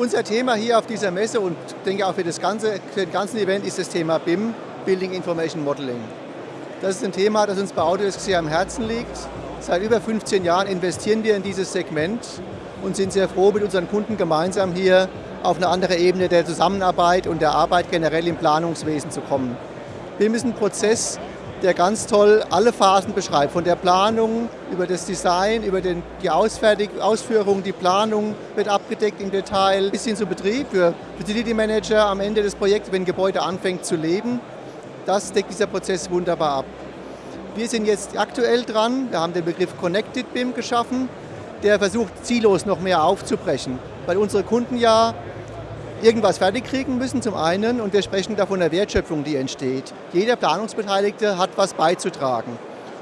Unser Thema hier auf dieser Messe und denke auch für das ganze, für den ganzen Event ist das Thema BIM, Building Information Modeling. Das ist ein Thema, das uns bei Autodesk sehr am Herzen liegt. Seit über 15 Jahren investieren wir in dieses Segment und sind sehr froh, mit unseren Kunden gemeinsam hier auf eine andere Ebene der Zusammenarbeit und der Arbeit generell im Planungswesen zu kommen. BIM ist ein Prozess, der ganz toll alle Phasen beschreibt, von der Planung über das Design, über den, die Ausführung, die Planung wird abgedeckt im Detail, bis hin zum Betrieb für Facility Manager am Ende des Projekts, wenn ein Gebäude anfängt zu leben. Das deckt dieser Prozess wunderbar ab. Wir sind jetzt aktuell dran, wir haben den Begriff Connected BIM geschaffen, der versucht, ziellos noch mehr aufzubrechen, weil unsere Kunden ja irgendwas fertig kriegen müssen zum einen und wir sprechen da von der Wertschöpfung, die entsteht. Jeder Planungsbeteiligte hat was beizutragen.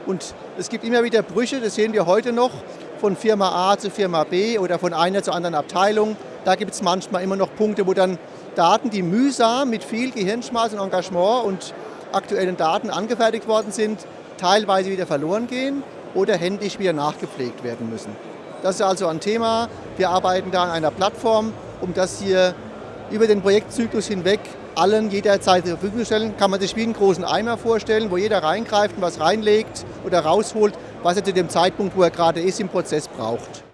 Und es gibt immer wieder Brüche, das sehen wir heute noch, von Firma A zu Firma B oder von einer zu anderen Abteilung. Da gibt es manchmal immer noch Punkte, wo dann Daten, die mühsam mit viel Gehirnschmalz und Engagement und aktuellen Daten angefertigt worden sind, teilweise wieder verloren gehen oder händisch wieder nachgepflegt werden müssen. Das ist also ein Thema. Wir arbeiten da an einer Plattform, um das hier über den Projektzyklus hinweg allen jederzeit zur Verfügung stellen. Kann man sich wie einen großen Eimer vorstellen, wo jeder reingreift und was reinlegt oder rausholt, was er zu dem Zeitpunkt, wo er gerade ist, im Prozess braucht.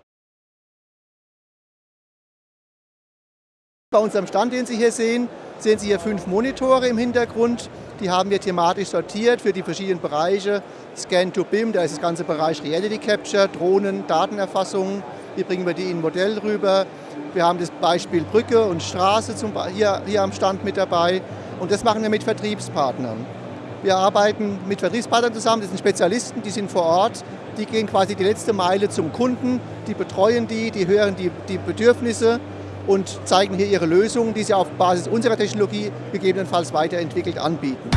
Bei unserem Stand, den Sie hier sehen, sehen Sie hier fünf Monitore im Hintergrund. Die haben wir thematisch sortiert für die verschiedenen Bereiche. Scan to BIM, da ist das ganze Bereich Reality Capture, Drohnen, Datenerfassung. Wie bringen wir die in ein Modell rüber? Wir haben das Beispiel Brücke und Straße zum, hier, hier am Stand mit dabei. Und das machen wir mit Vertriebspartnern. Wir arbeiten mit Vertriebspartnern zusammen, das sind Spezialisten, die sind vor Ort, die gehen quasi die letzte Meile zum Kunden, die betreuen die, die hören die, die Bedürfnisse und zeigen hier ihre Lösungen, die sie auf Basis unserer Technologie gegebenenfalls weiterentwickelt anbieten.